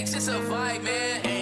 it's a vibe, man.